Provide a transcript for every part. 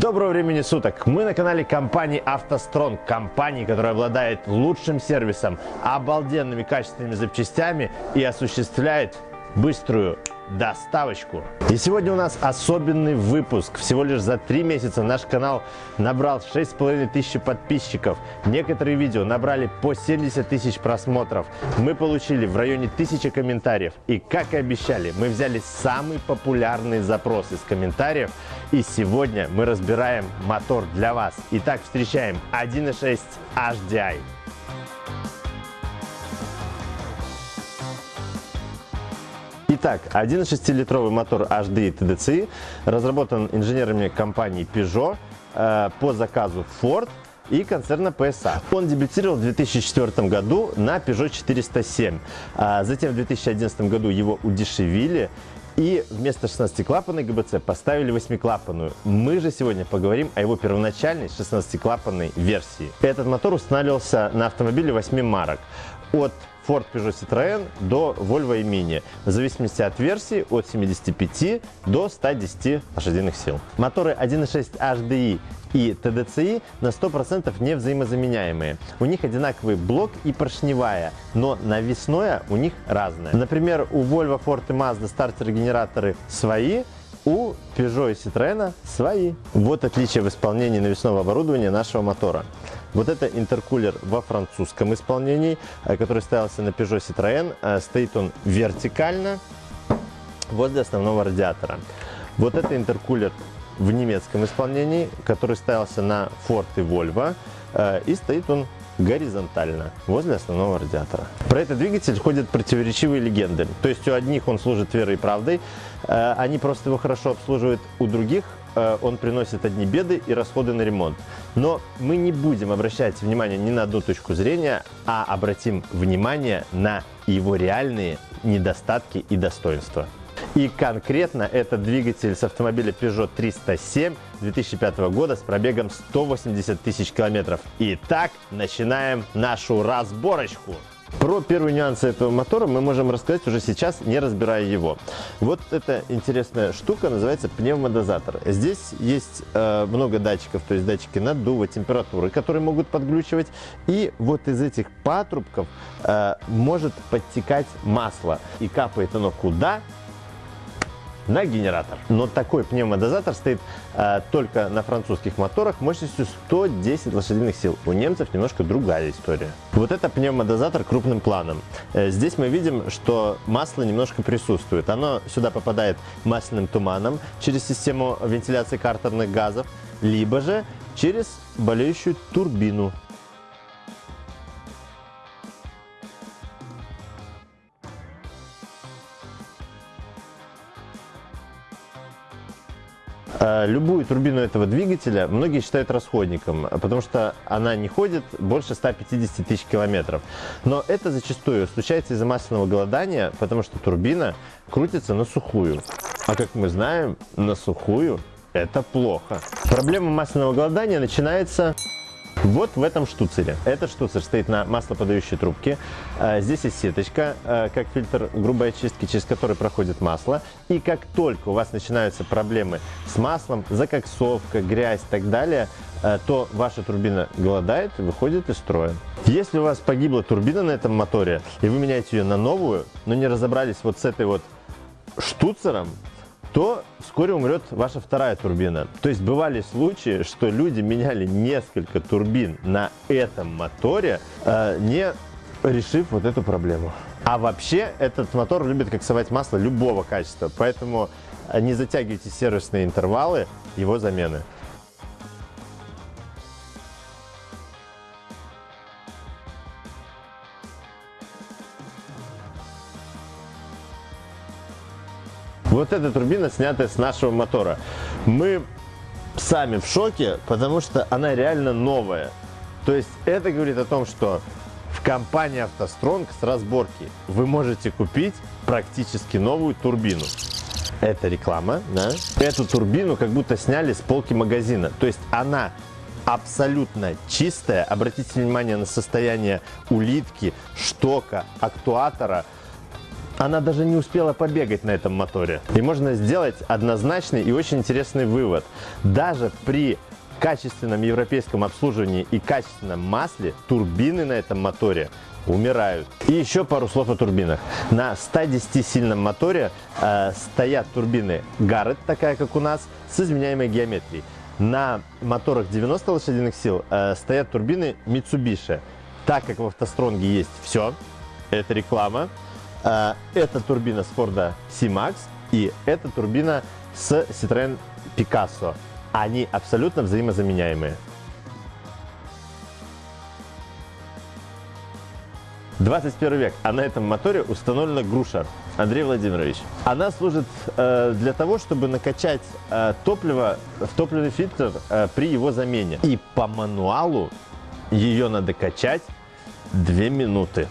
Доброго времени суток! Мы на канале компании «АвтоСтронг», компании, которая обладает лучшим сервисом, обалденными качественными запчастями и осуществляет быструю доставочку. И сегодня у нас особенный выпуск. Всего лишь за три месяца наш канал набрал 6,5 тысяч подписчиков. Некоторые видео набрали по 70 тысяч просмотров. Мы получили в районе тысячи комментариев. И как и обещали, мы взяли самый популярный запрос из комментариев. И сегодня мы разбираем мотор для вас. Итак, встречаем 1.6 HDI. Итак, 1,6-литровый мотор HDI TDCi разработан инженерами компании Peugeot э, по заказу Ford и концерна PSA. Он дебютировал в 2004 году на Peugeot 407. А затем в 2011 году его удешевили и вместо 16-клапанной ГБЦ поставили 8-клапанную. Мы же сегодня поговорим о его первоначальной 16-клапанной версии. Этот мотор устанавливался на автомобиле 8 марок. От Ford Peugeot Citroën до Volvo и Mini, в зависимости от версии от 75 до 110 лошадиных сил. Моторы 1.6 HDI и TDCi на 100% не взаимозаменяемые. У них одинаковый блок и поршневая, но навесное у них разное. Например, у Volvo, Ford и Mazda стартер-генераторы свои, у Peugeot и Citroёn свои. Вот отличие в исполнении навесного оборудования нашего мотора. Вот это интеркулер во французском исполнении, э, который ставился на Peugeot Citroën. Э, стоит он вертикально возле основного радиатора. Вот это интеркулер в немецком исполнении, который ставился на Ford и Volvo. Э, и стоит он горизонтально возле основного радиатора. Про этот двигатель ходят противоречивые легенды. То есть у одних он служит верой и правдой, они просто его хорошо обслуживают, у других он приносит одни беды и расходы на ремонт. Но мы не будем обращать внимание ни на одну точку зрения, а обратим внимание на его реальные недостатки и достоинства. И конкретно это двигатель с автомобиля Peugeot 307 2005 года с пробегом 180 тысяч километров. Итак, начинаем нашу разборочку. Про первые нюансы этого мотора мы можем рассказать уже сейчас, не разбирая его. Вот эта интересная штука называется пневмодозатор. Здесь есть э, много датчиков, то есть датчики наддува, температуры, которые могут подглючивать. И вот из этих патрубков э, может подтекать масло. И капает оно куда? На генератор. Но такой пневмодозатор стоит э, только на французских моторах мощностью 110 лошадиных сил. У немцев немножко другая история. Вот это пневмодозатор крупным планом. Э, здесь мы видим, что масло немножко присутствует. Оно сюда попадает масляным туманом через систему вентиляции картерных газов, либо же через болеющую турбину любую турбину этого двигателя многие считают расходником, потому что она не ходит больше 150 тысяч километров. Но это зачастую случается из-за масляного голодания, потому что турбина крутится на сухую. А как мы знаем, на сухую это плохо. Проблема масляного голодания начинается вот в этом штуцере. Этот штуцер стоит на маслоподающей трубке. А, здесь есть сеточка, а, как фильтр грубой очистки, через который проходит масло. И как только у вас начинаются проблемы с маслом, закоксовка, грязь и так далее, а, то ваша турбина голодает и выходит из строя. Если у вас погибла турбина на этом моторе, и вы меняете ее на новую, но не разобрались вот с этой вот штуцером, то вскоре умрет ваша вторая турбина. То есть бывали случаи, что люди меняли несколько турбин на этом моторе, э, не решив вот эту проблему. А вообще этот мотор любит коксовать масло любого качества, поэтому не затягивайте сервисные интервалы его замены. Вот эта турбина снятая с нашего мотора. Мы сами в шоке, потому что она реально новая. То есть это говорит о том, что в компании автостронг с разборки вы можете купить практически новую турбину. Это реклама, да? Эту турбину как будто сняли с полки магазина. То есть она абсолютно чистая. Обратите внимание на состояние улитки, штока, актуатора – она даже не успела побегать на этом моторе. И можно сделать однозначный и очень интересный вывод. Даже при качественном европейском обслуживании и качественном масле турбины на этом моторе умирают. И еще пару слов о турбинах. На 110 сильном моторе э, стоят турбины Garrett, такая как у нас, с изменяемой геометрией. На моторах 90 лошадиных сил э, стоят турбины Mitsubishi. Так как в автостронге есть все, это реклама, это турбина с Ford C-Max и это турбина с Citroёn Picasso. Они абсолютно взаимозаменяемые. 21 век, а на этом моторе установлена груша. Андрей Владимирович. Она служит э, для того, чтобы накачать э, топливо в топливный фильтр э, при его замене. И по мануалу ее надо качать 2 минуты.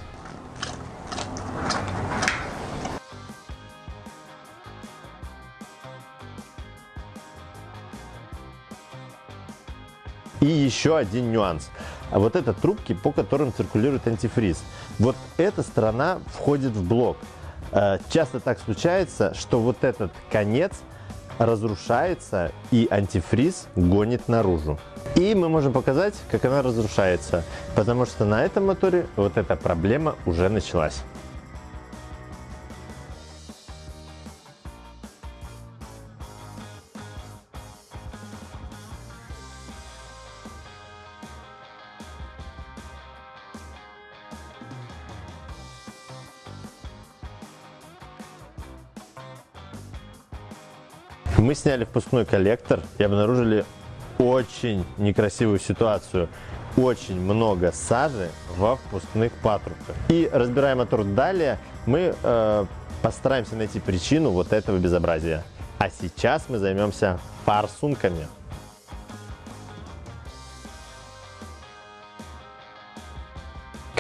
Еще один нюанс. А вот это трубки, по которым циркулирует антифриз. Вот эта сторона входит в блок. Э, часто так случается, что вот этот конец разрушается и антифриз гонит наружу. И мы можем показать, как она разрушается, потому что на этом моторе вот эта проблема уже началась. Мы сняли впускной коллектор и обнаружили очень некрасивую ситуацию. Очень много сажи во впускных патрубках. И разбирая мотор далее, мы э, постараемся найти причину вот этого безобразия. А сейчас мы займемся форсунками.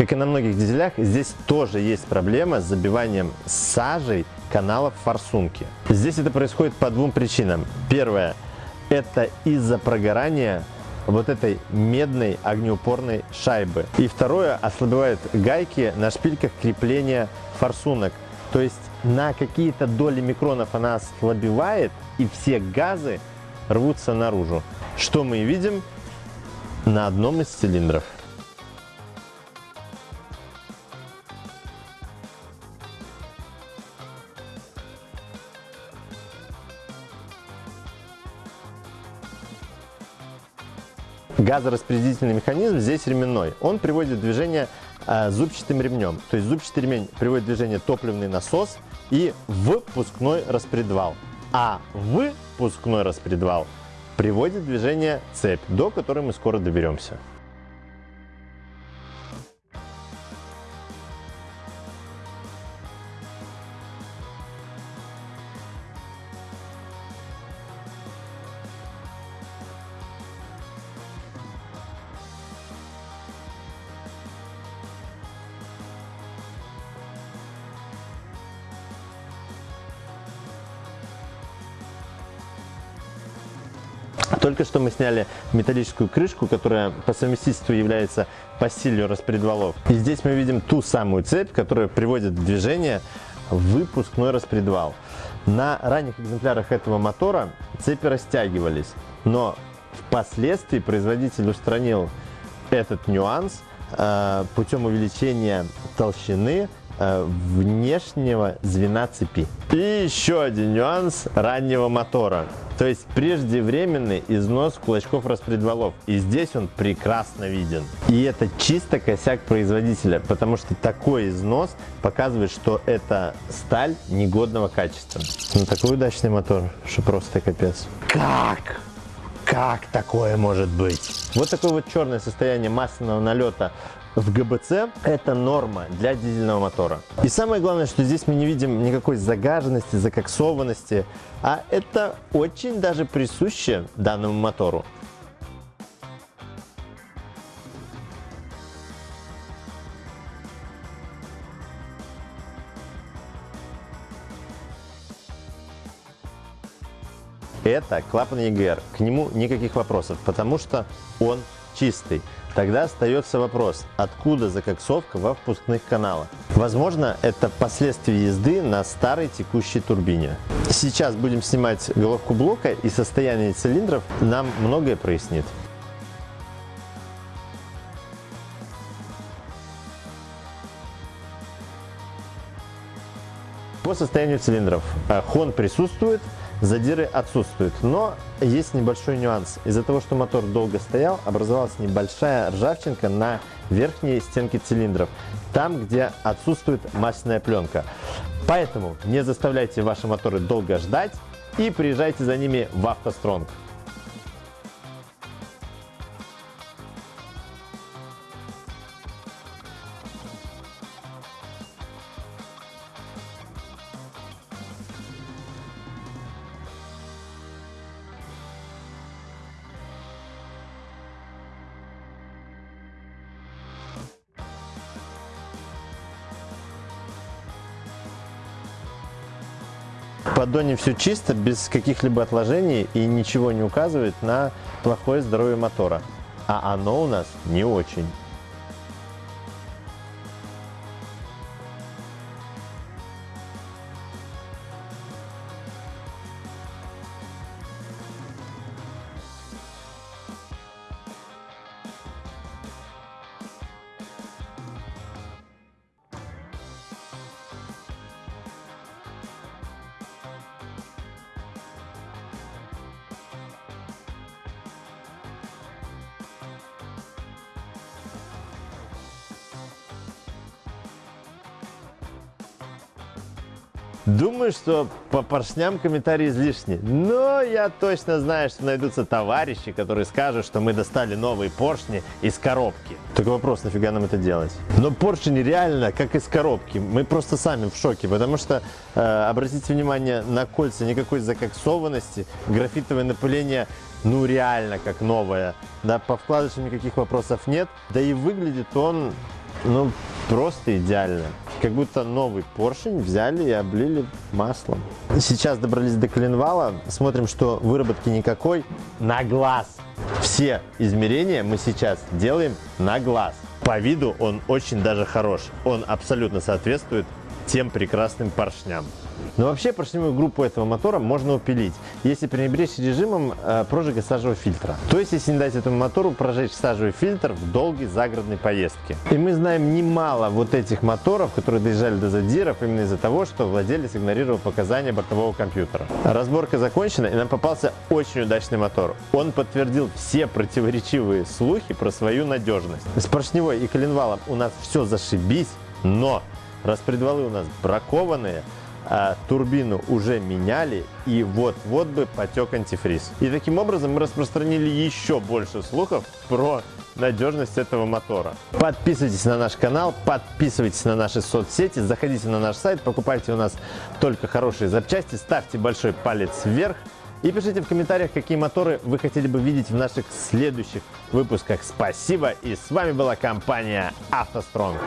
Как и на многих дизелях, здесь тоже есть проблема с забиванием сажей каналов форсунки. Здесь это происходит по двум причинам. Первое – это из-за прогорания вот этой медной огнеупорной шайбы. И второе – ослабевают гайки на шпильках крепления форсунок. То есть на какие-то доли микронов она ослабевает, и все газы рвутся наружу. Что мы видим на одном из цилиндров. Газораспределительный механизм здесь ременной. Он приводит движение э, зубчатым ремнем. То есть зубчатый ремень приводит движение топливный насос и впускной распредвал. А впускной распредвал приводит движение цепь, до которой мы скоро доберемся. Только что мы сняли металлическую крышку, которая по совместительству является пассилью распредвалов. И здесь мы видим ту самую цепь, которая приводит в движение выпускной распредвал. На ранних экземплярах этого мотора цепи растягивались, но впоследствии производитель устранил этот нюанс э, путем увеличения толщины Э, внешнего звена цепи. И еще один нюанс раннего мотора. То есть преждевременный износ кулачков распредвалов. И здесь он прекрасно виден. И это чисто косяк производителя, потому что такой износ показывает, что это сталь негодного качества. Ну такой удачный мотор, что просто капец. Как? Как такое может быть? Вот такое вот черное состояние масляного налета в ГБЦ это норма для дизельного мотора. И самое главное, что здесь мы не видим никакой загаженности, закоксованности, а это очень даже присуще данному мотору. Это клапан EGR, к нему никаких вопросов, потому что он чистый. Тогда остается вопрос, откуда закоксовка во впускных каналах. Возможно, это последствия езды на старой текущей турбине. Сейчас будем снимать головку блока и состояние цилиндров нам многое прояснит. По состоянию цилиндров э, хон присутствует, задиры отсутствуют, но есть небольшой нюанс. Из-за того, что мотор долго стоял, образовалась небольшая ржавчинка на верхней стенке цилиндров, там, где отсутствует масляная пленка. Поэтому не заставляйте ваши моторы долго ждать и приезжайте за ними в автостронг. В поддоне все чисто, без каких-либо отложений и ничего не указывает на плохое здоровье мотора. А оно у нас не очень. Думаю, что по поршням комментарии излишни, но я точно знаю, что найдутся товарищи, которые скажут, что мы достали новые поршни из коробки. Только вопрос, нафига нам это делать? Но поршни реально как из коробки, мы просто сами в шоке, потому что, э, обратите внимание на кольца, никакой закоксованности, графитовое напыление ну реально как новое, да, по вкладышам никаких вопросов нет, да и выглядит он, ну, просто идеально. Как будто новый поршень взяли и облили маслом. Сейчас добрались до коленвала. Смотрим, что выработки никакой. На глаз. Все измерения мы сейчас делаем на глаз. По виду он очень даже хорош. Он абсолютно соответствует тем прекрасным поршням. Но вообще поршневую группу этого мотора можно упилить, если пренебречь режимом э, прожига сажевого фильтра. То есть, если не дать этому мотору прожечь сажевый фильтр в долгой загородной поездке. И мы знаем немало вот этих моторов, которые доезжали до задиров именно из-за того, что владелец игнорировал показания бортового компьютера. Разборка закончена, и нам попался очень удачный мотор. Он подтвердил все противоречивые слухи про свою надежность. С поршневой и коленвалом у нас все зашибись, но распредвалы у нас бракованные, а турбину уже меняли и вот-вот бы потек антифриз. И таким образом мы распространили еще больше слухов про надежность этого мотора. Подписывайтесь на наш канал, подписывайтесь на наши соцсети, заходите на наш сайт, покупайте у нас только хорошие запчасти, ставьте большой палец вверх и пишите в комментариях, какие моторы вы хотели бы видеть в наших следующих выпусках. Спасибо и с вами была компания «АвтоСтронг».